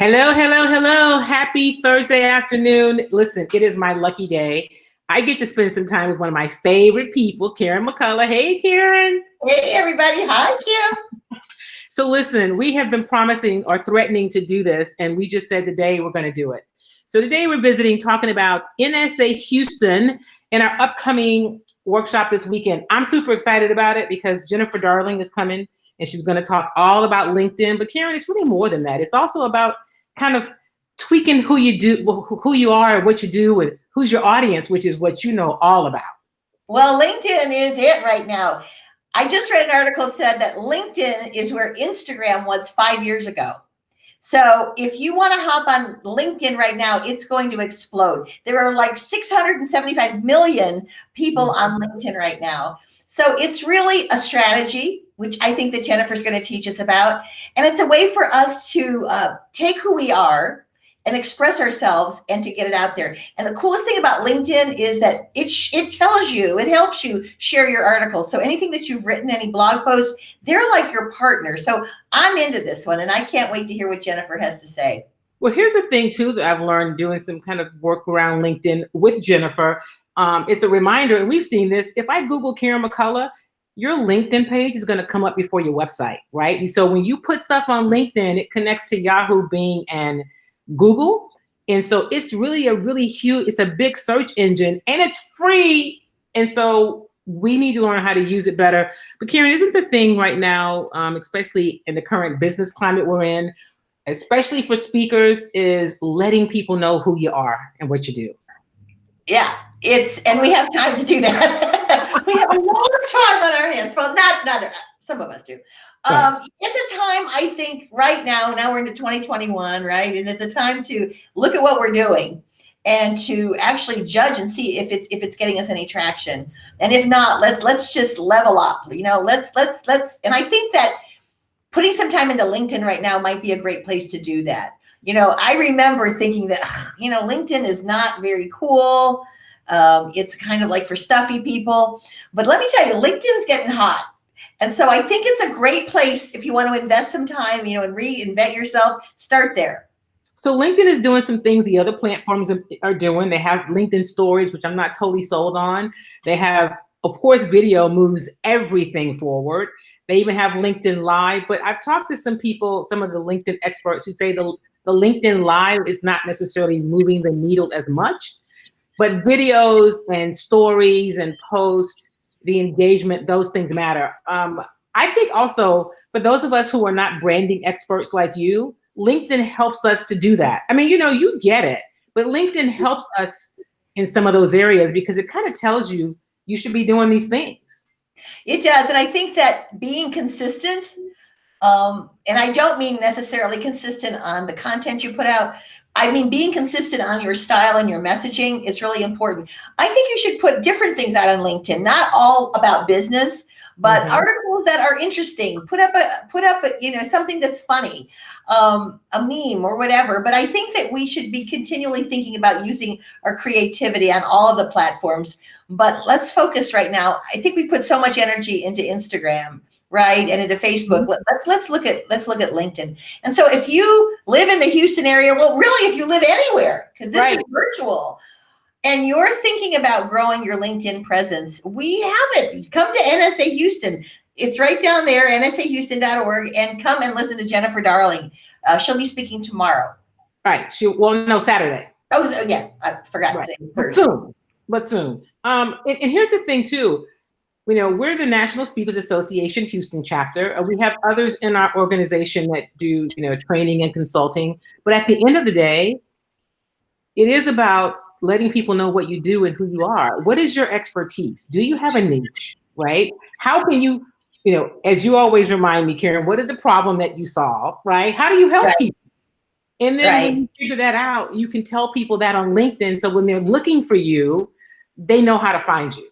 Hello, hello, hello. Happy Thursday afternoon. Listen, it is my lucky day. I get to spend some time with one of my favorite people, Karen McCullough. Hey, Karen. Hey, everybody. Hi, Kim. So listen, we have been promising or threatening to do this, and we just said today we're going to do it. So today we're visiting, talking about NSA Houston in our upcoming workshop this weekend. I'm super excited about it because Jennifer Darling is coming and she's going to talk all about LinkedIn. But Karen, it's really more than that. It's also about kind of tweaking who you do, who you are, and what you do, and who's your audience, which is what you know all about. Well, LinkedIn is it right now. I just read an article said that LinkedIn is where Instagram was five years ago. So if you want to hop on LinkedIn right now, it's going to explode. There are like 675 million people on mm-hmm. LinkedIn right now. So it's really a strategy, which I think that Jennifer's going to teach us about. And it's a way for us to uh, take who we are and express ourselves and to get it out there. And the coolest thing about LinkedIn is that it, it tells you, it helps you share your articles. So anything that you've written, any blog posts, they're like your partner. So I'm into this one and I can't wait to hear what Jennifer has to say. Well, here's the thing too that I've learned doing some kind of work around LinkedIn with Jennifer. Um, it's a reminder, and we've seen this. If I Google Karen McCullough, your LinkedIn page is going to come up before your website, right? And so when you put stuff on LinkedIn, it connects to Yahoo, Bing, and Google. And so it's really a really huge, it's a big search engine and it's free. And so we need to learn how to use it better. But Karen, isn't the thing right now, um, especially in the current business climate we're in, especially for speakers, is letting people know who you are and what you do. Yeah, it's, and we have time to do that. we have a lot of time on our hands. Well, not, not, some of us do. Um, it's a time I think right now, now we're into 2021, right? And it's a time to look at what we're doing and to actually judge and see if it's if it's getting us any traction. And if not, let's let's just level up. You know, let's let's let's and I think that putting some time into LinkedIn right now might be a great place to do that. You know, I remember thinking that, you know, LinkedIn is not very cool. Um, it's kind of like for stuffy people. But let me tell you, LinkedIn's getting hot. And so I think it's a great place if you want to invest some time, you know, and reinvent yourself, start there. So LinkedIn is doing some things the other platforms are doing. They have LinkedIn stories, which I'm not totally sold on. They have, of course, video moves everything forward. They even have LinkedIn Live, but I've talked to some people, some of the LinkedIn experts who say the, the LinkedIn Live is not necessarily moving the needle as much, but videos and stories and posts the engagement, those things matter. Um, I think also for those of us who are not branding experts like you, LinkedIn helps us to do that. I mean, you know, you get it, but LinkedIn helps us in some of those areas because it kind of tells you you should be doing these things. It does. And I think that being consistent, um, and I don't mean necessarily consistent on the content you put out, I mean, being consistent on your style and your messaging is really important. I think you should put different things out on LinkedIn, not all about business, but mm -hmm. articles that are interesting. Put up a put up a, you know something that's funny, um, a meme or whatever. But I think that we should be continually thinking about using our creativity on all of the platforms. But let's focus right now. I think we put so much energy into Instagram right? And into Facebook. Mm-hmm. Let's let's look at let's look at LinkedIn. And so if you live in the Houston area, well, really, if you live anywhere, because this right. is virtual, and you're thinking about growing your LinkedIn presence, we have it. Come to NSA Houston. It's right down there, nsahouston.org, and come and listen to Jennifer Darling. Uh, she'll be speaking tomorrow. Right. She well, no, Saturday. Oh, so, yeah. I forgot right. But soon. But soon. Um, and, and here's the thing too you know, we're the National Speakers Association Houston chapter. Uh, we have others in our organization that do, you know, training and consulting. But at the end of the day, it is about letting people know what you do and who you are. What is your expertise? Do you have a niche, right? How can you, you know, as you always remind me, Karen, what is a problem that you solve, right? How do you help right. people? And then right. when you figure that out, you can tell people that on LinkedIn. So when they're looking for you, they know how to find you.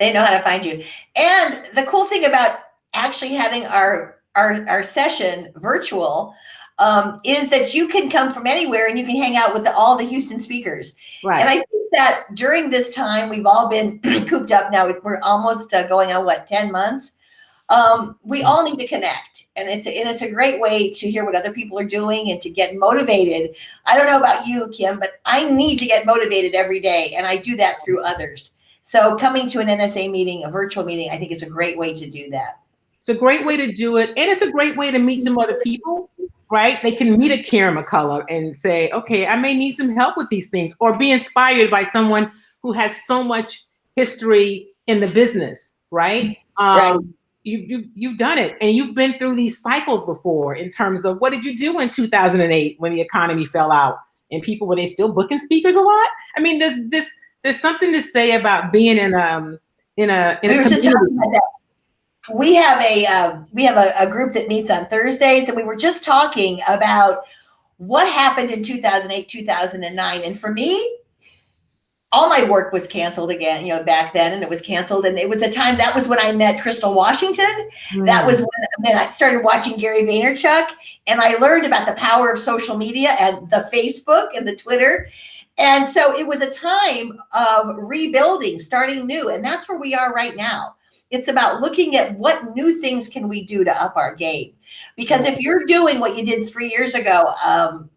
They know how to find you. And the cool thing about actually having our our, our session virtual um, is that you can come from anywhere and you can hang out with the, all the Houston speakers. Right. And I think that during this time, we've all been cooped up now. We're almost uh, going on what, 10 months? Um, we all need to connect. and it's and it's a great way to hear what other people are doing and to get motivated. I don't know about you, Kim, but I need to get motivated every day, and I do that through others. So coming to an NSA meeting, a virtual meeting, I think is a great way to do that. It's a great way to do it, and it's a great way to meet some other people, right? They can meet a Karen McCullough and say, "Okay, I may need some help with these things," or be inspired by someone who has so much history in the business, right? Um, right. You've, you've, you've done it and you've been through these cycles before in terms of what did you do in 2008 when the economy fell out and people were they still booking speakers a lot? I mean, there's this there's something to say about being in um in a in we a community. We have a um, we have a, a group that meets on Thursdays, and we were just talking about what happened in 2008, 2009, and for me, all my work was canceled again, you know, back then, and it was canceled. And it was a time that was when I met Crystal Washington. Mm. That was when then I started watching Gary Vaynerchuk, and I learned about the power of social media and the Facebook and the Twitter. And so it was a time of rebuilding, starting new, and that's where we are right now. It's about looking at what new things can we do to up our game. Because if you're doing what you did three years ago, um,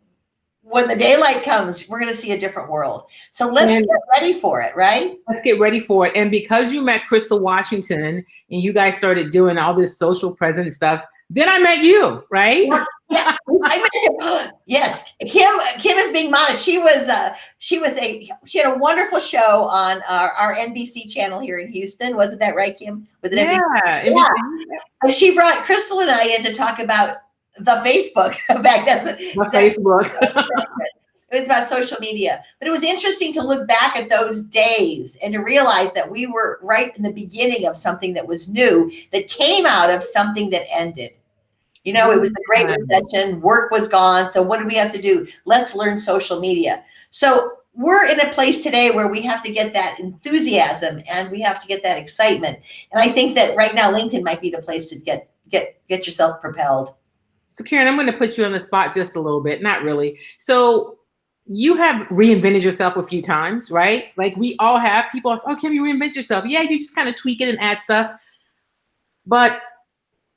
when the daylight comes, we're going to see a different world. So let's and get ready for it, right? Let's get ready for it. And because you met Crystal Washington and you guys started doing all this social presence stuff, then I met you, right? yeah, I met you. Yes, Kim. Kim is being modest. She was. Uh, she was a. She had a wonderful show on our, our NBC channel here in Houston. Wasn't that right, Kim? Was it yeah, NBC? Yeah. And she brought Crystal and I in to talk about the Facebook back. That's the Facebook. it's about social media. But it was interesting to look back at those days and to realize that we were right in the beginning of something that was new that came out of something that ended. You know, it was the Great mm-hmm. Recession, work was gone. So what do we have to do? Let's learn social media. So we're in a place today where we have to get that enthusiasm and we have to get that excitement. And I think that right now LinkedIn might be the place to get get get yourself propelled. So Karen, I'm going to put you on the spot just a little bit. Not really. So you have reinvented yourself a few times, right? Like we all have. People ask, "Oh, can you reinvent yourself?" Yeah, you just kind of tweak it and add stuff. But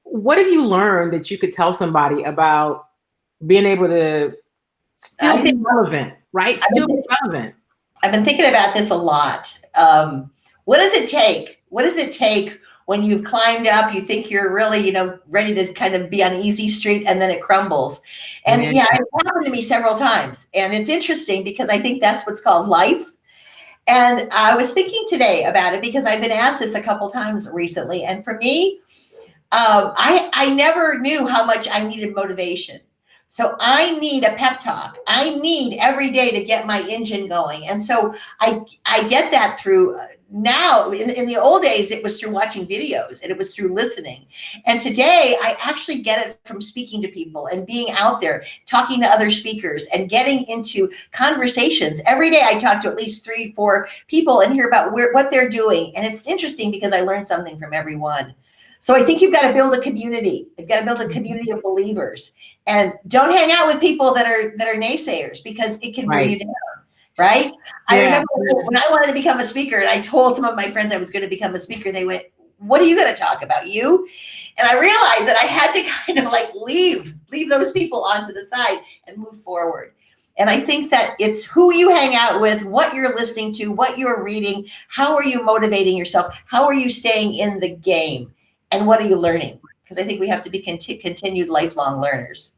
what have you learned that you could tell somebody about being able to still be relevant, right? Still be relevant. I've been thinking about this a lot. Um, what does it take? What does it take when you've climbed up, you think you're really, you know, ready to kind of be on easy street and then it crumbles. And yeah, yeah it happened to me several times. And it's interesting because I think that's what's called life. And I was thinking today about it because I've been asked this a couple times recently. And for me, um, I, I never knew how much I needed motivation. So I need a pep talk. I need every day to get my engine going. And so I, I get that through uh, now in, in the old days, it was through watching videos and it was through listening. And today I actually get it from speaking to people and being out there, talking to other speakers and getting into conversations. Every day I talk to at least three, four people and hear about where, what they're doing. And it's interesting because I learn something from everyone. So I think you've got to build a community. You've got to build a mm-hmm. community of believers, and don't hang out with people that are that are naysayers because it can right. bring you down. Right? Yeah. I remember when I wanted to become a speaker, and I told some of my friends I was going to become a speaker. They went, "What are you going to talk about? You?" And I realized that I had to kind of like leave leave those people onto the side and move forward. And I think that it's who you hang out with, what you're listening to, what you're reading, how are you motivating yourself, how are you staying in the game and what are you learning? Because I think we have to be conti continued lifelong learners.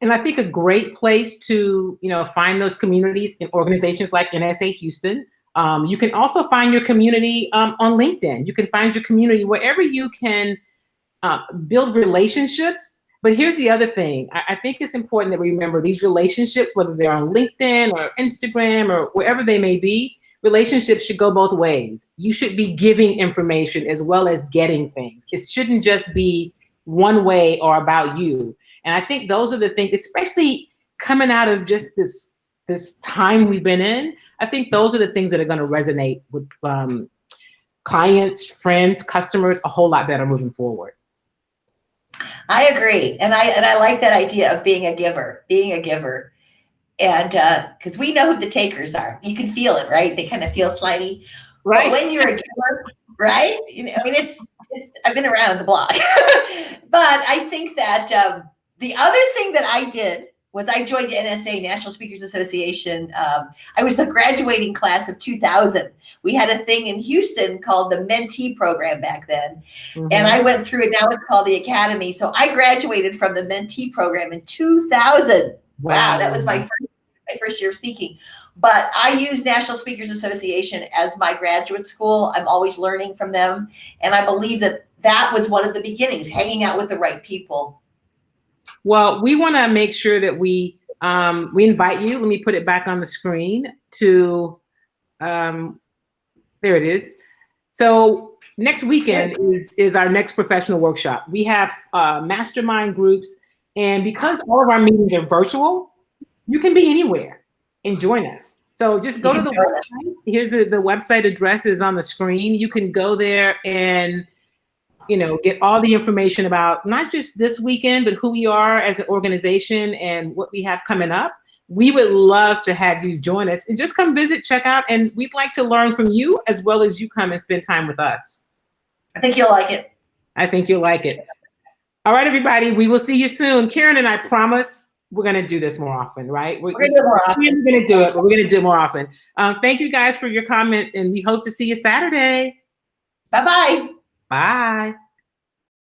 And I think a great place to, you know, find those communities in organizations like NSA Houston. Um, you can also find your community um, on LinkedIn. You can find your community wherever you can uh, build relationships. But here's the other thing. I, I think it's important that we remember these relationships, whether they're on LinkedIn or Instagram or wherever they may be, relationships should go both ways. You should be giving information as well as getting things. It shouldn't just be one way or about you. And I think those are the things, especially coming out of just this this time we've been in, I think those are the things that are going to resonate with um, clients, friends, customers a whole lot better moving forward. I agree. And I and I like that idea of being a giver, being a giver and because uh, we know who the takers are, you can feel it, right? They kind of feel slimy. right? But when you're a giver, right? You know, I mean, it's it's, I've been around the block. but I think that um, the other thing that I did was I joined NSA, National Speakers Association. Um, I was the graduating class of 2000. We had a thing in Houston called the Mentee program back then. Mhm. And I went through it. Now it's called the Academy. So I graduated from the Mentee program in 2000. Wow, that was my first, my first year of speaking. But I use National Speakers Association as my graduate school. I'm always learning from them. And I believe that that was one of the beginnings, hanging out with the right people. Well, we want to make sure that we um, we invite you. Let me put it back on the screen to um, there it is. So next weekend is is our next professional workshop. We have uh, mastermind groups, and because all of our meetings are virtual, you can be anywhere and join us. So just go to the website. Here's the, the website address is on the screen. You can go there and you know, get all the information about not just this weekend, but who we are as an organization and what we have coming up. We would love to have you join us and just come visit, check out, and we'd like to learn from you as well as you come and spend time with us. I think you'll like it. I think you'll like it. All right, everybody, we will see you soon. Karen and I promise we're going to do this more often, right? We're going to do more often. We're going to do it, but we're going to do it more often. Um, thank you guys for your comments, and we hope to see you Saturday. Bye-bye. Bye.